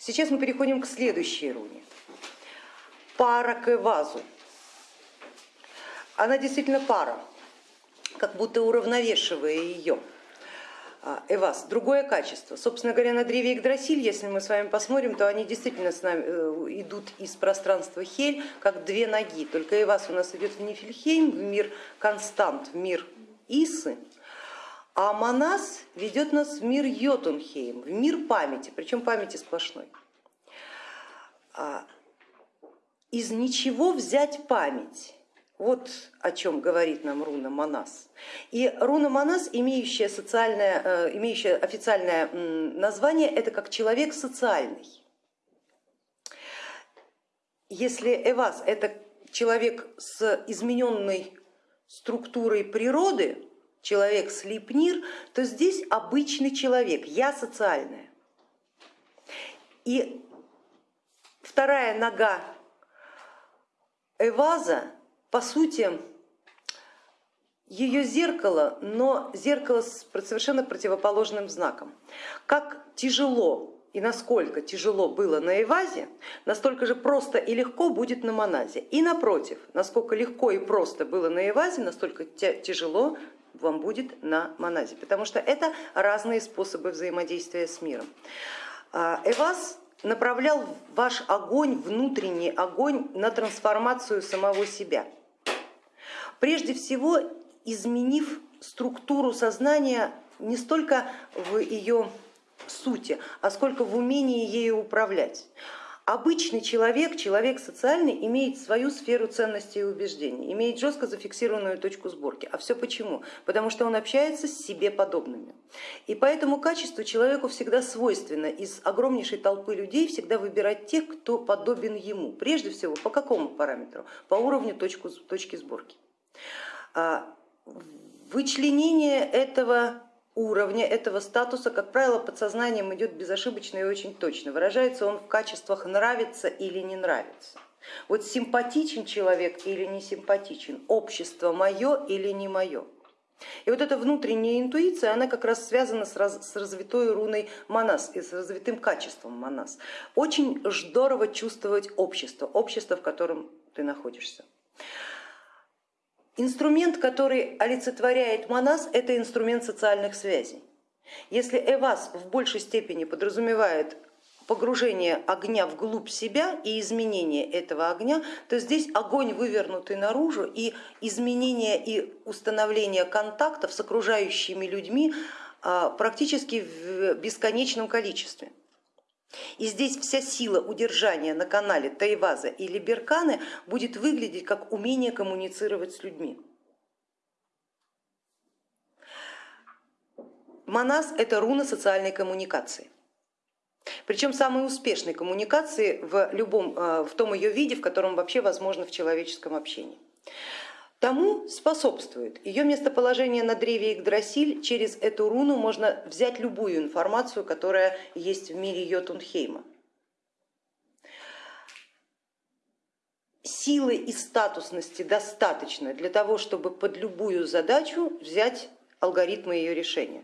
Сейчас мы переходим к следующей руне. Пара к вазу. Она действительно пара, как будто уравновешивая ее. А, Эвас, другое качество. Собственно говоря, на древе Игдрасиль, если мы с вами посмотрим, то они действительно с нами э, идут из пространства Хель, как две ноги. Только Эвас у нас идет в Нифельхейм, в мир Констант, в мир Исы, а Манас ведет нас в мир Йотунхейм, в мир памяти, причем памяти сплошной. А, из ничего взять память вот о чем говорит нам руна Манас. И руна Манас, имеющая, социальное, э, имеющая официальное название, это как человек социальный. Если Эвас это человек с измененной структурой природы, человек слепнир, то здесь обычный человек, я социальная. И вторая нога Эваза по сути, ее зеркало, но зеркало с совершенно противоположным знаком. Как тяжело и насколько тяжело было на Эвазе, настолько же просто и легко будет на Моназе. И напротив, насколько легко и просто было на Эвазе, настолько тяжело вам будет на Моназе, потому что это разные способы взаимодействия с миром. А, Эваз направлял ваш огонь, внутренний огонь на трансформацию самого себя. Прежде всего изменив структуру сознания не столько в ее сути, а сколько в умении ею управлять. Обычный человек, человек социальный, имеет свою сферу ценностей и убеждений, имеет жестко зафиксированную точку сборки. А все почему? Потому что он общается с себе подобными. И по этому качеству человеку всегда свойственно из огромнейшей толпы людей всегда выбирать тех, кто подобен ему. Прежде всего, по какому параметру? По уровню точку, точки сборки. А, вычленение этого уровня, этого статуса, как правило, подсознанием идет безошибочно и очень точно. Выражается он в качествах нравится или не нравится. Вот симпатичен человек или не симпатичен, общество мое или не мое. И вот эта внутренняя интуиция, она как раз связана с, раз, с развитой руной Манас и с развитым качеством Манас. Очень здорово чувствовать общество, общество, в котором ты находишься. Инструмент, который олицетворяет Манас, это инструмент социальных связей. Если Эвас в большей степени подразумевает погружение огня вглубь себя и изменение этого огня, то здесь огонь вывернутый наружу и изменение и установление контактов с окружающими людьми а, практически в бесконечном количестве. И здесь вся сила удержания на канале Тайваза или Берканы будет выглядеть как умение коммуницировать с людьми. Манас это руна социальной коммуникации. Причем самой успешной коммуникации в, любом, э, в том ее виде, в котором вообще возможно в человеческом общении. Тому способствует ее местоположение на древе Игдрасиль. Через эту руну можно взять любую информацию, которая есть в мире Йотунхейма. Силы и статусности достаточно для того, чтобы под любую задачу взять алгоритмы ее решения.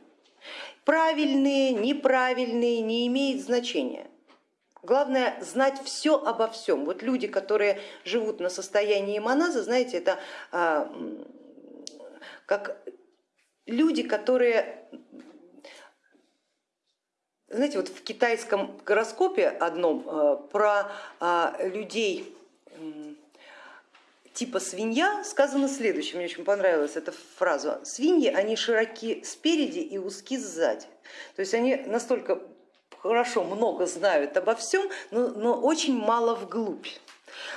Правильные, неправильные не имеет значения. Главное знать все обо всем. Вот люди, которые живут на состоянии моназа, знаете, это а, как люди, которые, знаете, вот в китайском гороскопе одном а, про а, людей типа свинья сказано следующее, мне очень понравилась эта фраза. Свиньи, они широки спереди и узки сзади. То есть они настолько хорошо много знают обо всем, но, но очень мало вглубь.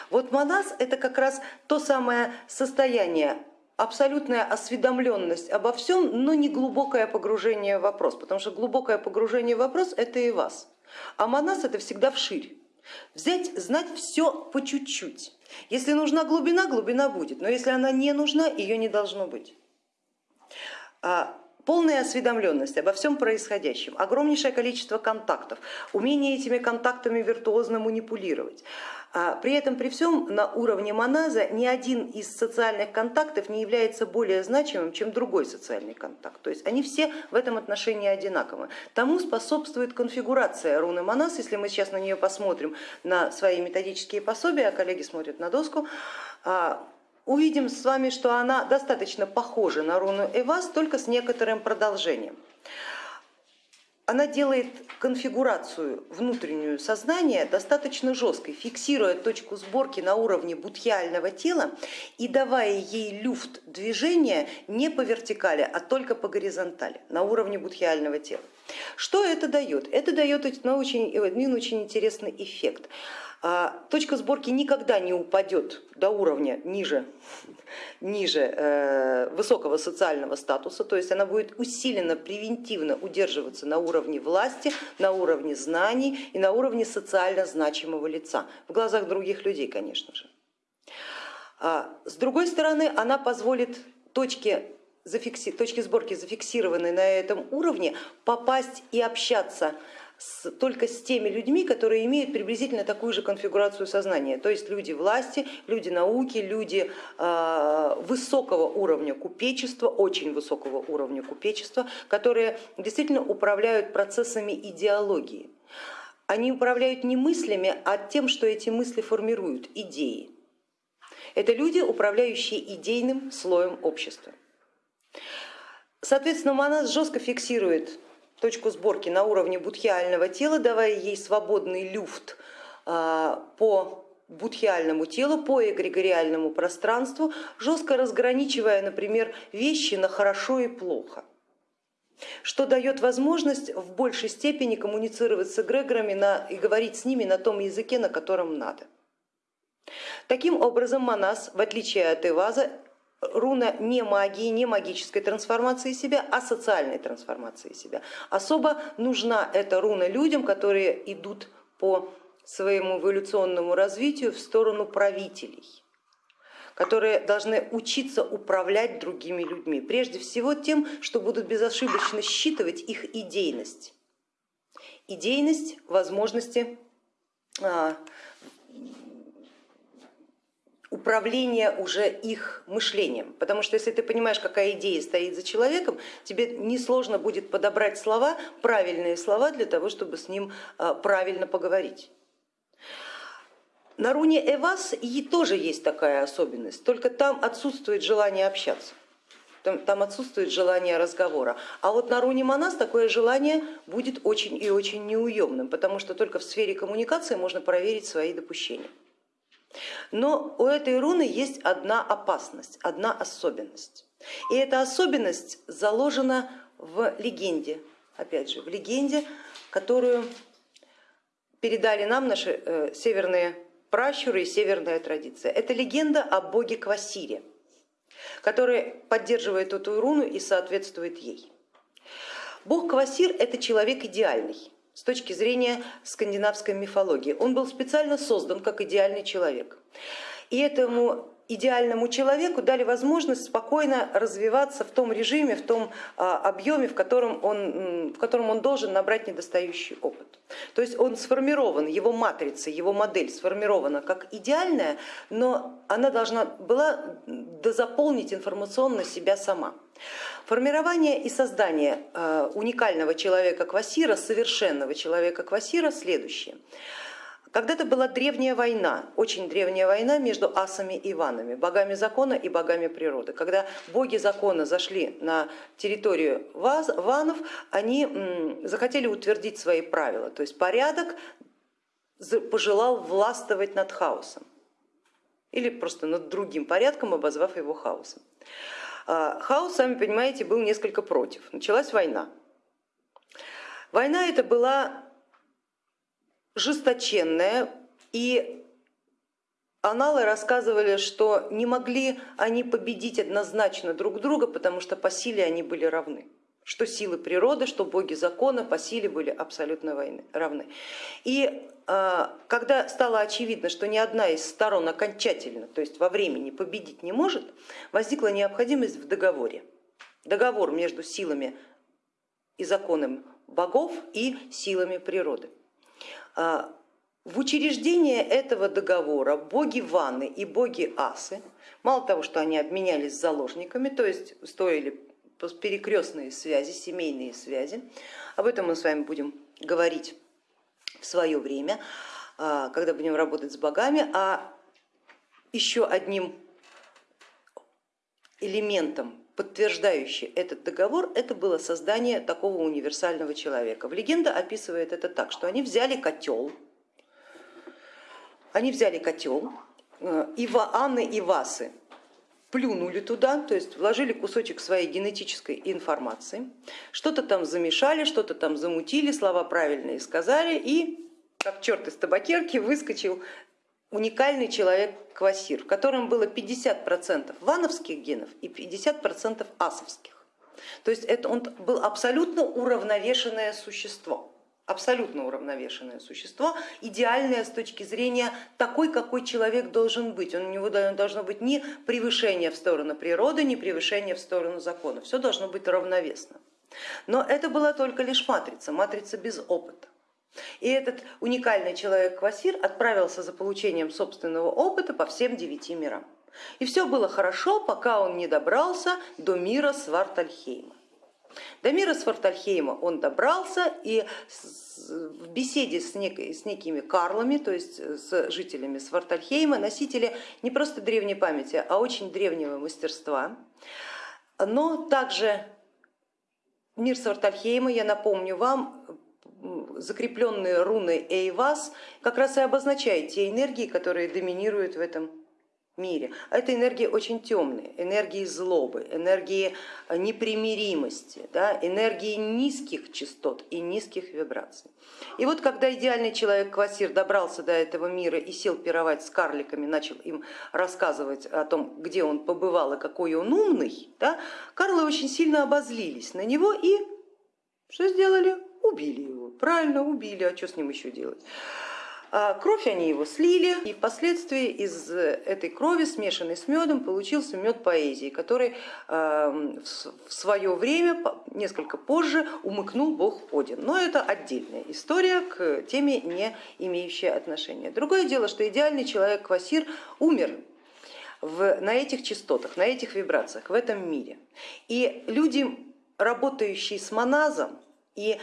Вот монас это как раз то самое состояние, абсолютная осведомленность обо всем, но не глубокое погружение в вопрос, потому что глубокое погружение в вопрос это и вас. А монас это всегда вширь. Взять, знать все по чуть-чуть. Если нужна глубина, глубина будет, но если она не нужна, ее не должно быть. Полная осведомленность обо всем происходящем, огромнейшее количество контактов, умение этими контактами виртуозно манипулировать, А при этом, при всем, на уровне моназа ни один из социальных контактов не является более значимым, чем другой социальный контакт. То есть они все в этом отношении одинаковы. Тому способствует конфигурация руны моназ, если мы сейчас на нее посмотрим на свои методические пособия, а коллеги смотрят на доску, а, увидим с вами, что она достаточно похожа на руну Эвас, только с некоторым продолжением она делает конфигурацию внутреннюю сознания достаточно жесткой, фиксируя точку сборки на уровне будхиального тела и давая ей люфт движения не по вертикали, а только по горизонтали, на уровне будхиального тела. Что это дает? Это дает один очень интересный эффект. А, точка сборки никогда не упадет до уровня ниже, ниже э, высокого социального статуса, то есть она будет усиленно, превентивно удерживаться на уровне власти, на уровне знаний и на уровне социально значимого лица, в глазах других людей, конечно же. А, с другой стороны, она позволит точке зафикси... точки сборки, зафиксированной на этом уровне, попасть и общаться с, только с теми людьми, которые имеют приблизительно такую же конфигурацию сознания, то есть люди власти, люди науки, люди э, высокого уровня купечества, очень высокого уровня купечества, которые действительно управляют процессами идеологии. Они управляют не мыслями, а тем, что эти мысли формируют, идеи. Это люди, управляющие идейным слоем общества. Соответственно, Манас жестко фиксирует точку сборки на уровне будхиального тела, давая ей свободный люфт а, по будхиальному телу, по эгрегориальному пространству, жестко разграничивая, например, вещи на хорошо и плохо что дает возможность в большей степени коммуницировать с эгрегорами на, и говорить с ними на том языке, на котором надо. Таким образом, Манас, в отличие от Эваза, руна не магии, не магической трансформации себя, а социальной трансформации себя. Особо нужна эта руна людям, которые идут по своему эволюционному развитию в сторону правителей которые должны учиться управлять другими людьми, прежде всего тем, что будут безошибочно считывать их идейность. Идейность, возможности а, управление уже их мышлением. Потому что если ты понимаешь, какая идея стоит за человеком, тебе несложно будет подобрать слова, правильные слова для того, чтобы с ним а, правильно поговорить. На руне Эвас и тоже есть такая особенность, только там отсутствует желание общаться. Там, там отсутствует желание разговора. А вот на руне Манас такое желание будет очень и очень неуемным, потому что только в сфере коммуникации можно проверить свои допущения. Но у этой руны есть одна опасность, одна особенность. И эта особенность заложена в легенде, опять же, в легенде, которую передали нам наши э, северные пращуры и северная традиция. Это легенда о боге Квасире, который поддерживает эту руну и соответствует ей. Бог Квасир это человек идеальный, с точки зрения скандинавской мифологии. Он был специально создан как идеальный человек. И этому идеальному человеку дали возможность спокойно развиваться в том режиме, в том а, объеме, в котором он, в котором он должен набрать недостающий опыт. То есть он сформирован, его матрица, его модель сформирована как идеальная, но она должна была дозаполнить информационно себя сама. Формирование и создание э, уникального человека Квасира, совершенного человека Квасира следующее. Когда-то была древняя война, очень древняя война между асами и ванами, богами закона и богами природы. Когда боги закона зашли на территорию ванов, они захотели утвердить свои правила, то есть порядок пожелал властвовать над хаосом или просто над другим порядком, обозвав его хаосом. А, хаос, сами понимаете, был несколько против. Началась война. Война это была жесточенная, и аналы рассказывали, что не могли они победить однозначно друг друга, потому что по силе они были равны что силы природы, что боги закона по силе были абсолютно равны. И а, когда стало очевидно, что ни одна из сторон окончательно, то есть во времени победить не может, возникла необходимость в договоре. Договор между силами и законом богов и силами природы. А, в учреждение этого договора боги Ваны и боги Асы, мало того, что они обменялись заложниками, то есть строили перекрестные связи, семейные связи, об этом мы с вами будем говорить в свое время, а, когда будем работать с богами, а еще одним элементом, подтверждающим этот договор, это было создание такого универсального человека. В легенда описывает это так, что они взяли котел, они взяли котел, э, Ива, Анны и Васы плюнули туда, то есть вложили кусочек своей генетической информации, что-то там замешали, что-то там замутили, слова правильные сказали и как черт из табакерки выскочил уникальный человек Квасир, в котором было 50% вановских генов и 50% асовских. То есть это он был абсолютно уравновешенное существо абсолютно уравновешенное существо, идеальное с точки зрения такой, какой человек должен быть. Он, у него должно быть ни превышение в сторону природы, ни превышение в сторону закона. Все должно быть равновесно. Но это была только лишь матрица, матрица без опыта. И этот уникальный человек Квасир отправился за получением собственного опыта по всем девяти мирам. И все было хорошо, пока он не добрался до мира Свартальхейма. До мира Свартальхейма он добрался и в беседе с, нек с некими карлами, то есть с жителями Свартальхейма, носители не просто древней памяти, а очень древнего мастерства, но также мир Свартальхейма, я напомню вам, закрепленные руны Эйвас как раз и обозначают те энергии, которые доминируют в этом мире. А это энергии очень темные, энергии злобы, энергии непримиримости, да, энергии низких частот и низких вибраций. И вот когда идеальный человек Квасир добрался до этого мира и сел пировать с карликами, начал им рассказывать о том, где он побывал и какой он умный, да, карлы очень сильно обозлились на него и что сделали? Убили его. Правильно, убили, а что с ним еще делать? А кровь они его слили, и впоследствии из этой крови, смешанной с медом, получился мед поэзии, который эм, в свое время, несколько позже, умыкнул бог Один. Но это отдельная история к теме, не имеющая отношения. Другое дело, что идеальный человек Квасир умер в, на этих частотах, на этих вибрациях в этом мире. И люди, работающие с моназом и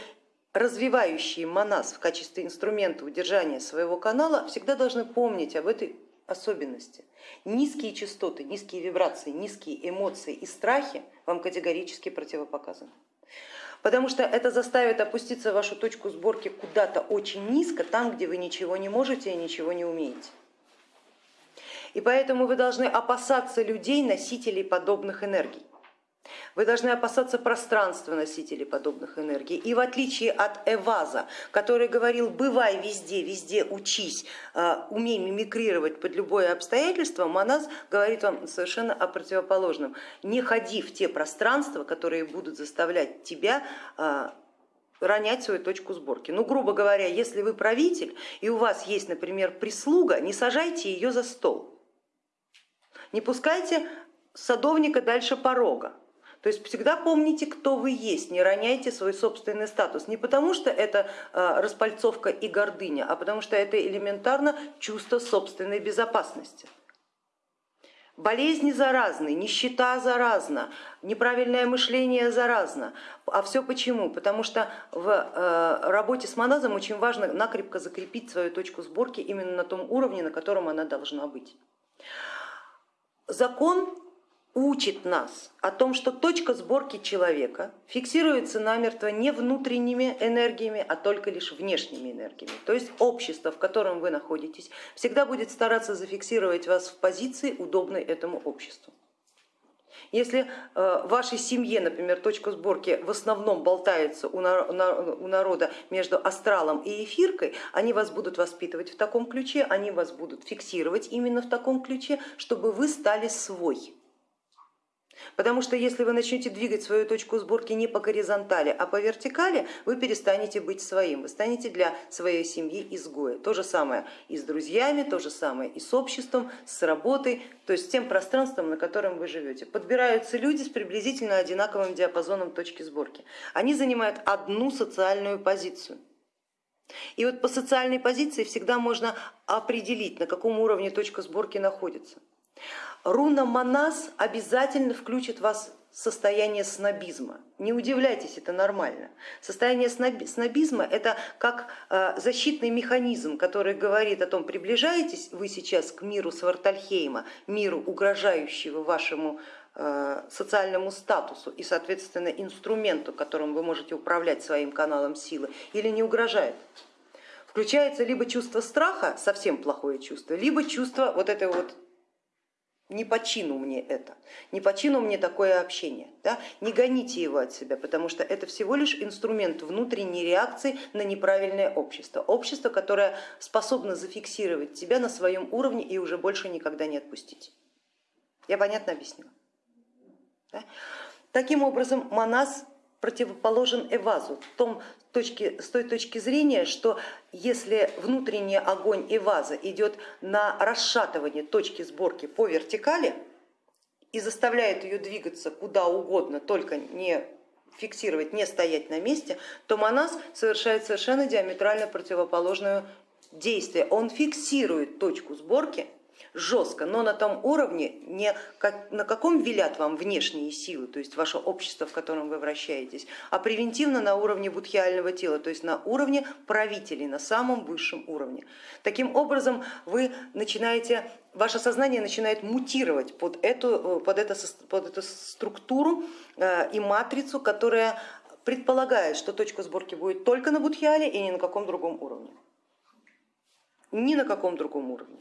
развивающие моназ в качестве инструмента удержания своего канала, всегда должны помнить об этой особенности. Низкие частоты, низкие вибрации, низкие эмоции и страхи вам категорически противопоказаны. Потому что это заставит опуститься вашу точку сборки куда-то очень низко, там, где вы ничего не можете и ничего не умеете. И поэтому вы должны опасаться людей, носителей подобных энергий. Вы должны опасаться пространства носителей подобных энергий. И в отличие от Эваза, который говорил, бывай везде, везде учись, а, умей мимикрировать под любое обстоятельство, Манас говорит вам совершенно о противоположном. Не ходи в те пространства, которые будут заставлять тебя а, ронять свою точку сборки. Ну, грубо говоря, если вы правитель и у вас есть, например, прислуга, не сажайте ее за стол, не пускайте садовника дальше порога. То есть всегда помните, кто вы есть, не роняйте свой собственный статус. Не потому что это а, распальцовка и гордыня, а потому что это элементарно чувство собственной безопасности. Болезни заразны, нищета заразна, неправильное мышление заразно. А все почему? Потому что в э, работе с моназом очень важно накрепко закрепить свою точку сборки именно на том уровне, на котором она должна быть. Закон учит нас о том, что точка сборки человека фиксируется намертво не внутренними энергиями, а только лишь внешними энергиями. То есть общество, в котором вы находитесь, всегда будет стараться зафиксировать вас в позиции, удобной этому обществу. Если э, в вашей семье, например, точка сборки в основном болтается у народа между астралом и эфиркой, они вас будут воспитывать в таком ключе, они вас будут фиксировать именно в таком ключе, чтобы вы стали свой. Потому что если вы начнете двигать свою точку сборки не по горизонтали, а по вертикали, вы перестанете быть своим, вы станете для своей семьи изгоем. То же самое и с друзьями, то же самое и с обществом, с работой, то есть с тем пространством, на котором вы живете. Подбираются люди с приблизительно одинаковым диапазоном точки сборки. Они занимают одну социальную позицию. И вот по социальной позиции всегда можно определить, на каком уровне точка сборки находится. Руна Манас обязательно включит вас в состояние снобизма. Не удивляйтесь, это нормально. Состояние снобизма это как э, защитный механизм, который говорит о том, приближаетесь вы сейчас к миру Свартальхейма, миру, угрожающего вашему э, социальному статусу и, соответственно, инструменту, которым вы можете управлять своим каналом силы, или не угрожает. Включается либо чувство страха, совсем плохое чувство, либо чувство вот этой вот не по чину мне это, не по чину мне такое общение. Да? Не гоните его от себя, потому что это всего лишь инструмент внутренней реакции на неправильное общество. Общество, которое способно зафиксировать тебя на своем уровне и уже больше никогда не отпустить. Я понятно объяснила? Да? Таким образом, Манас противоположен Эвазу в том, точки, с той точки зрения, что если внутренний огонь Эваза идет на расшатывание точки сборки по вертикали и заставляет ее двигаться куда угодно, только не фиксировать, не стоять на месте, то Манас совершает совершенно диаметрально противоположное действие. Он фиксирует точку сборки жестко, но на том уровне, не как, на каком велят вам внешние силы, то есть ваше общество, в котором вы вращаетесь, а превентивно на уровне будхиального тела, то есть на уровне правителей, на самом высшем уровне. Таким образом вы начинаете, ваше сознание начинает мутировать под эту, под эту, под эту структуру э, и матрицу, которая предполагает, что точка сборки будет только на будхиале и ни на каком другом уровне ни на каком другом уровне.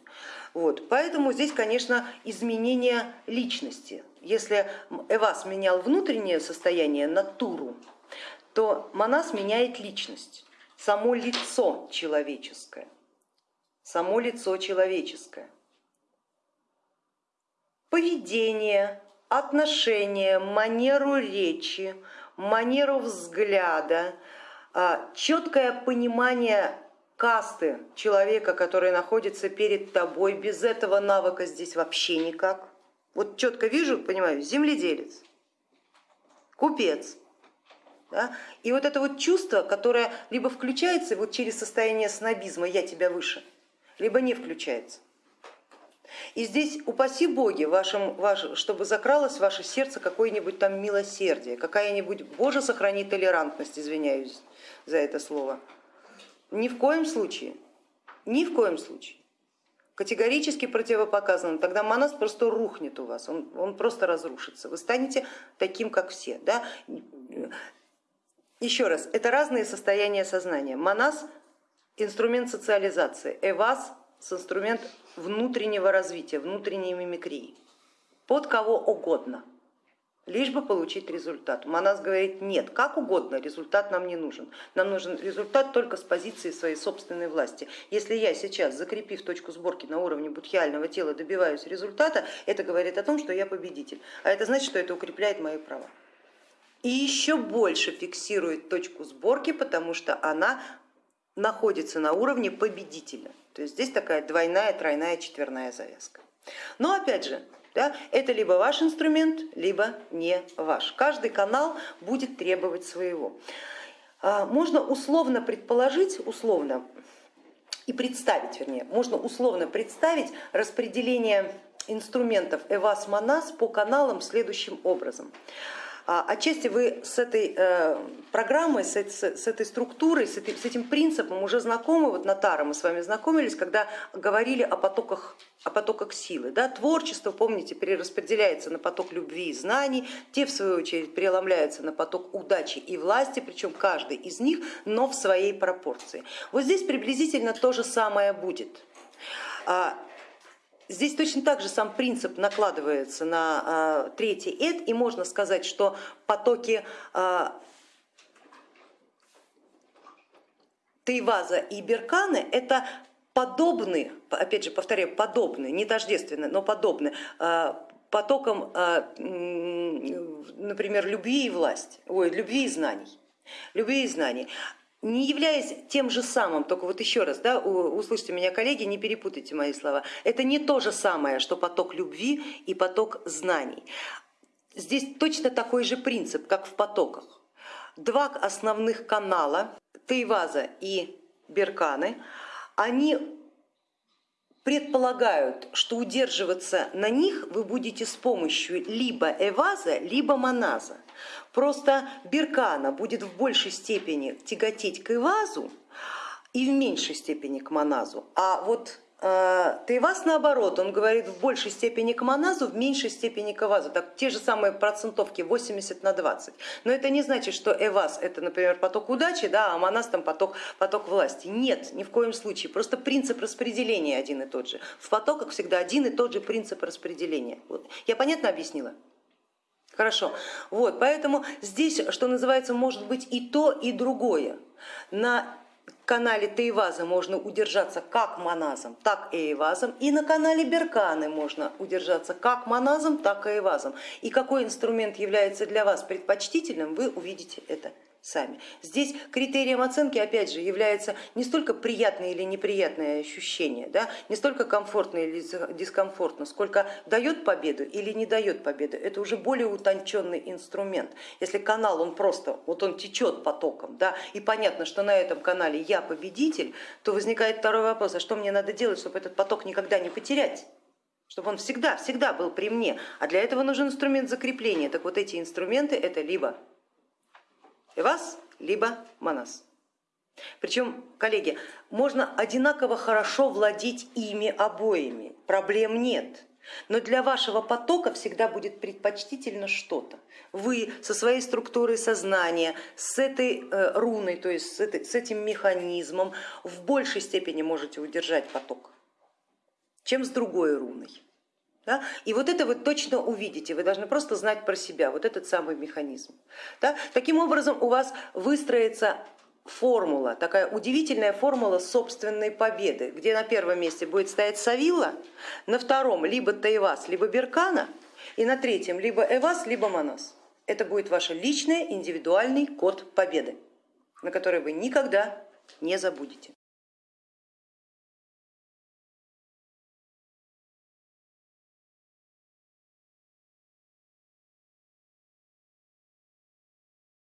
Вот. Поэтому здесь, конечно, изменение личности. Если Эвас менял внутреннее состояние, натуру, то Манас меняет личность, само лицо человеческое. Само лицо человеческое. Поведение, отношение, манеру речи, манеру взгляда, а, четкое понимание касты человека, который находится перед тобой, без этого навыка здесь вообще никак. Вот четко вижу, понимаю, земледелец, купец. Да? И вот это вот чувство, которое либо включается вот через состояние снобизма, я тебя выше, либо не включается. И здесь упаси боги, вашим, ваш, чтобы закралось в ваше сердце какое-нибудь там милосердие, какая-нибудь, боже сохрани толерантность, извиняюсь за это слово, ни в коем случае, ни в коем случае. Категорически противопоказано, тогда манас просто рухнет у вас, он, он просто разрушится, вы станете таким, как все. Да? Еще раз, это разные состояния сознания. Манас инструмент социализации, эвас инструмент внутреннего развития, внутренней мимикрии, под кого угодно лишь бы получить результат. Манас говорит, нет, как угодно, результат нам не нужен. Нам нужен результат только с позиции своей собственной власти. Если я сейчас, закрепив точку сборки на уровне будхиального тела, добиваюсь результата, это говорит о том, что я победитель. А это значит, что это укрепляет мои права. И еще больше фиксирует точку сборки, потому что она находится на уровне победителя. То есть здесь такая двойная, тройная, четверная завязка. Но опять же, да, это либо ваш инструмент, либо не ваш. Каждый канал будет требовать своего. А, можно условно предположить, условно и представить, вернее, можно условно представить распределение инструментов Эвас Манас по каналам следующим образом. А, отчасти вы с этой э, программой, с этой структурой, с этим принципом уже знакомы, вот на Тара мы с вами знакомились, когда говорили о потоках, о потоках силы. Да? Творчество, помните, перераспределяется на поток любви и знаний, те в свою очередь переломляются на поток удачи и власти, причем каждый из них, но в своей пропорции. Вот здесь приблизительно то же самое будет. Здесь точно так же сам принцип накладывается на а, третий эд, и можно сказать, что потоки а, Тейваза и Берканы это подобны, опять же повторяю, подобны, не тождественны, но подобны а, потокам, например, любви и власти, ой, любви и знаний. Любви и знаний не являясь тем же самым, только вот еще раз, да, услышьте меня, коллеги, не перепутайте мои слова, это не то же самое, что поток любви и поток знаний. Здесь точно такой же принцип, как в потоках. Два основных канала, Тейваза и берканы, они предполагают, что удерживаться на них вы будете с помощью либо эваза, либо моназа. Просто беркана будет в большей степени тяготеть к эвазу и в меньшей степени к моназу, а вот а, Тейвас наоборот, он говорит в большей степени к моназу, в меньшей степени к эвазу, так, те же самые процентовки 80 на 20. Но это не значит, что эваз это, например, поток удачи, да, а моназ там поток, поток власти. Нет, ни в коем случае, просто принцип распределения один и тот же. В потоках всегда один и тот же принцип распределения. Вот. Я понятно объяснила? Хорошо, вот, поэтому здесь, что называется, может быть и то, и другое. На канале Тейваза можно удержаться как моназом, так и эйвазом, и на канале Берканы можно удержаться как моназом, так и эйвазом. И какой инструмент является для вас предпочтительным, вы увидите это сами. Здесь критерием оценки, опять же, является не столько приятное или неприятное ощущение, да, не столько комфортно или дискомфортно, сколько дает победу или не дает победу. Это уже более утонченный инструмент. Если канал, он просто, вот он течет потоком, да, и понятно, что на этом канале я победитель, то возникает второй вопрос, а что мне надо делать, чтобы этот поток никогда не потерять? чтобы он всегда, всегда был при мне. А для этого нужен инструмент закрепления. Так вот эти инструменты это либо Эвас, либо Манас. Причем, коллеги, можно одинаково хорошо владеть ими обоими, проблем нет. Но для вашего потока всегда будет предпочтительно что-то. Вы со своей структурой сознания, с этой э, руной, то есть с, этой, с этим механизмом в большей степени можете удержать поток, чем с другой руной. Да? И вот это вы точно увидите, вы должны просто знать про себя, вот этот самый механизм. Да? Таким образом у вас выстроится формула, такая удивительная формула собственной победы, где на первом месте будет стоять Савила, на втором либо Таевас, либо Беркана, и на третьем либо Эвас, либо Манас. Это будет ваш личный индивидуальный код победы, на который вы никогда не забудете.